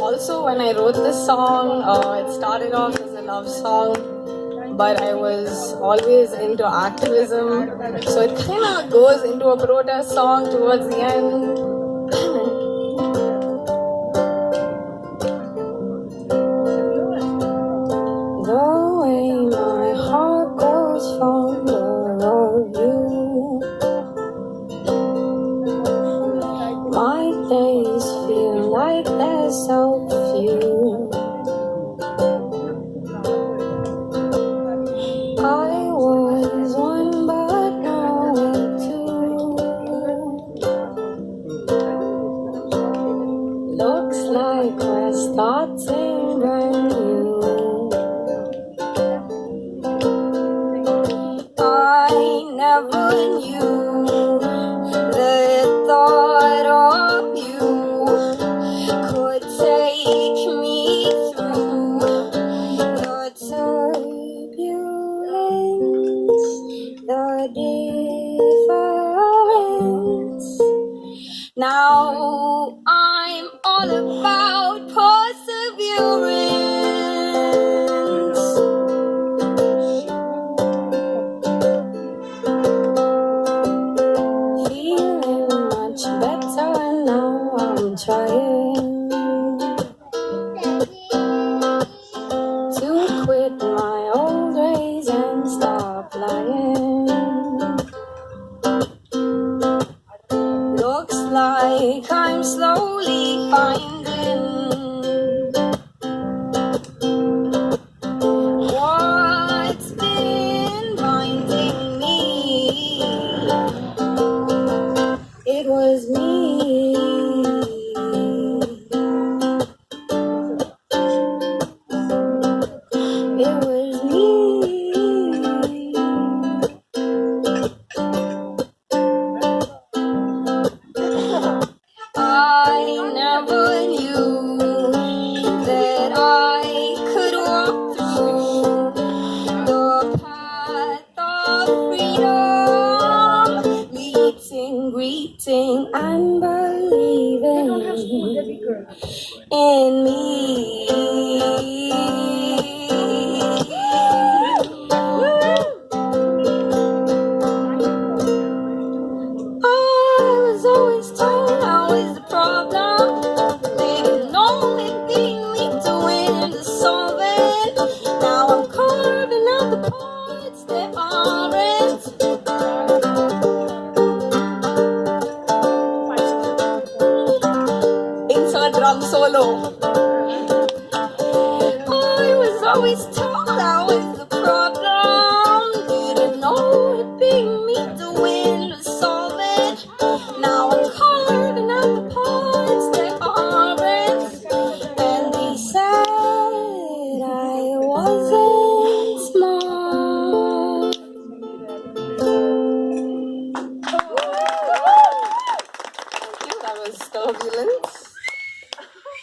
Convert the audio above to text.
Also, when I wrote this song, uh, it started off as a love song, but I was always into activism, so it kind of goes into a protest song towards the end. Looks like we're starting brand new. I never knew the thought of you could take me through the turbulence, the difference. Now all about It was in me. drum solo. I was always told I was